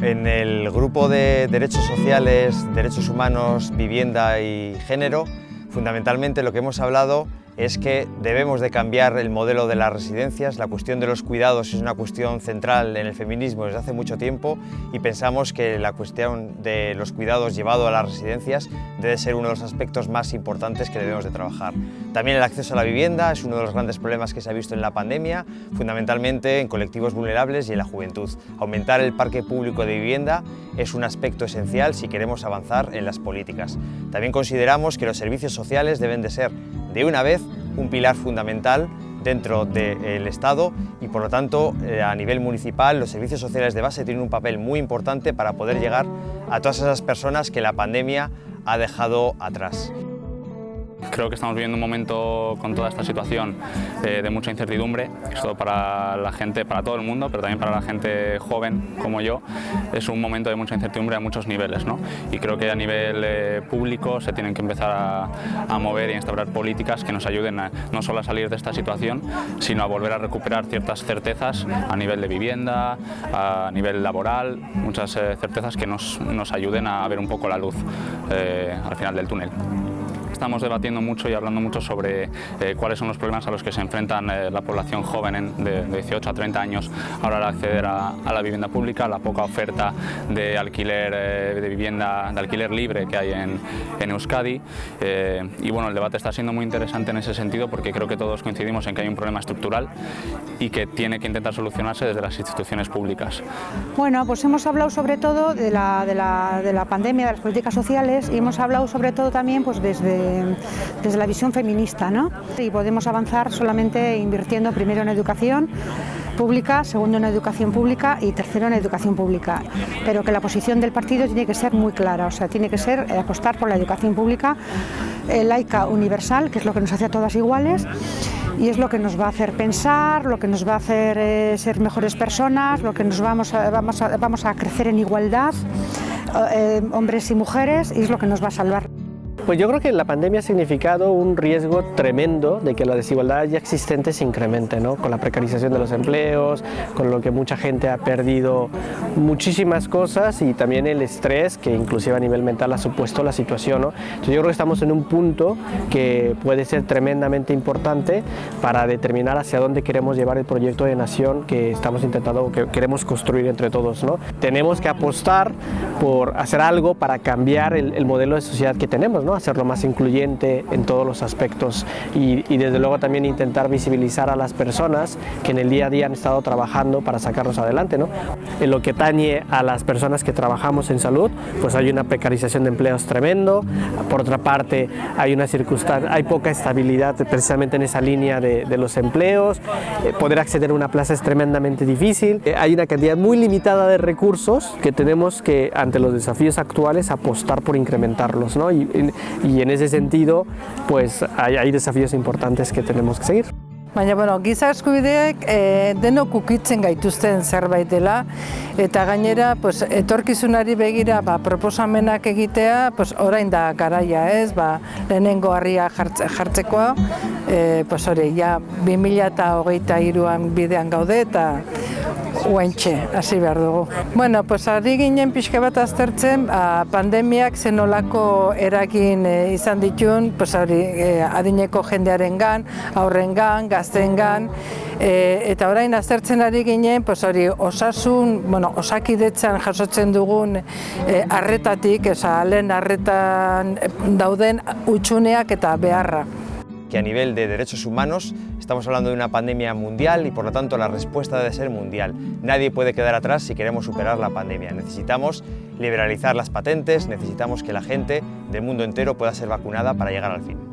En el grupo de Derechos Sociales, Derechos Humanos, Vivienda y Género, fundamentalmente lo que hemos hablado es que debemos de cambiar el modelo de las residencias. La cuestión de los cuidados es una cuestión central en el feminismo desde hace mucho tiempo y pensamos que la cuestión de los cuidados llevado a las residencias debe ser uno de los aspectos más importantes que debemos de trabajar. También el acceso a la vivienda es uno de los grandes problemas que se ha visto en la pandemia, fundamentalmente en colectivos vulnerables y en la juventud. Aumentar el parque público de vivienda es un aspecto esencial si queremos avanzar en las políticas. También consideramos que los servicios sociales deben de ser de una vez un pilar fundamental dentro del Estado y por lo tanto eh, a nivel municipal los servicios sociales de base tienen un papel muy importante para poder llegar a todas esas personas que la pandemia ha dejado atrás. Creo que estamos viviendo un momento con toda esta situación eh, de mucha incertidumbre, esto para la gente, para todo el mundo, pero también para la gente joven como yo, es un momento de mucha incertidumbre a muchos niveles. ¿no? Y creo que a nivel eh, público se tienen que empezar a, mover y a instaurar políticas que nos ayuden no solo a salir de esta situación, sino a volver a recuperar ciertas certezas a nivel de vivienda, a nivel laboral, muchas eh, certezas que nos, nos, ayuden a ver un poco la luz al final del túnel. Estamos debatiendo mucho y hablando mucho sobre eh, cuáles son los problemas a los que se enfrentan eh, la población joven de, 18 a 30 años ahora al acceder a, la vivienda pública, la poca oferta de alquiler, eh, de vivienda de alquiler libre que hay en, en Euskadi y bueno, el debate está siendo muy interesante en ese sentido porque creo que todos coincidimos en que hay un problema estructural y que tiene que intentar solucionarse desde las instituciones públicas. Bueno, pues hemos hablado sobre todo de la, de la, de la pandemia, de las políticas sociales y hemos hablado sobre todo también pues desde desde la visión feminista. ¿no? Y podemos avanzar solamente invirtiendo primero en educación pública, segundo en educación pública y tercero en educación pública. Pero que la posición del partido tiene que ser muy clara, o sea, tiene que ser eh, apostar por la educación pública eh, laica universal, que es lo que nos hace a todas iguales, y es lo que nos va a hacer pensar, lo que nos va a hacer eh, ser mejores personas, lo que nos vamos a, crecer en igualdad, hombres y mujeres, y es lo que nos va a salvar. Pues yo creo que la pandemia ha significado un riesgo tremendo de que la desigualdad ya existente se incremente, ¿no? con la precarización de los empleos, con lo que mucha gente ha perdido muchísimas cosas y también el estrés que inclusive a nivel mental ha supuesto la situación. ¿no? Entonces yo creo que estamos en un punto que puede ser tremendamente importante para determinar hacia dónde queremos llevar el proyecto de nación que estamos intentando, que queremos construir entre todos. ¿no? Tenemos que apostar por hacer algo para cambiar el, el modelo de sociedad que tenemos, ¿no? Hacerlo más incluyente en todos los aspectos y, desde luego también intentar visibilizar a las personas que en el día a día han estado trabajando para sacarnos adelante. ¿no? En lo que tañe a las personas que trabajamos en salud, pues hay una precarización de empleos tremendo, por otra parte hay una circunstancia, hay poca estabilidad precisamente en esa línea de, los empleos, eh, poder acceder a una plaza es tremendamente difícil, eh, hay una cantidad muy limitada de recursos que tenemos que ante los desafíos actuales apostar por incrementarlos ¿no? y en ese sentido pues hay, hay desafíos importantes que tenemos que seguir. Baina, bueno, giza eskubideek e, denok ukitzen gaituzten zerbait dela, eta gainera, pues, etorkizunari begira ba, proposamenak egitea, pues, orain da garaia, ez, ba, lehenengo harria jartze, jartzekoa, e, pues, hori, ja, 2008 iruan bidean gaude, eta uentxe, hasi behar dugu. Bueno, pues, ari ginen pixka bat aztertzen, a, pandemiak zenolako eragin e, izan ditun, pues, hori, e, adineko jendearen gan, aurren gan, gazten e, eta orain aztertzen ari ginen, pues, hori, osasun, bueno, osakidetzan jasotzen dugun e, arretatik, esa, lehen arretan dauden utxuneak eta beharra. que a nivel de derechos humanos estamos hablando de una pandemia mundial y por lo tanto la respuesta debe ser mundial. Nadie puede quedar atrás si queremos superar la pandemia. Necesitamos liberalizar las patentes, necesitamos que la gente del mundo entero pueda ser vacunada para llegar al fin.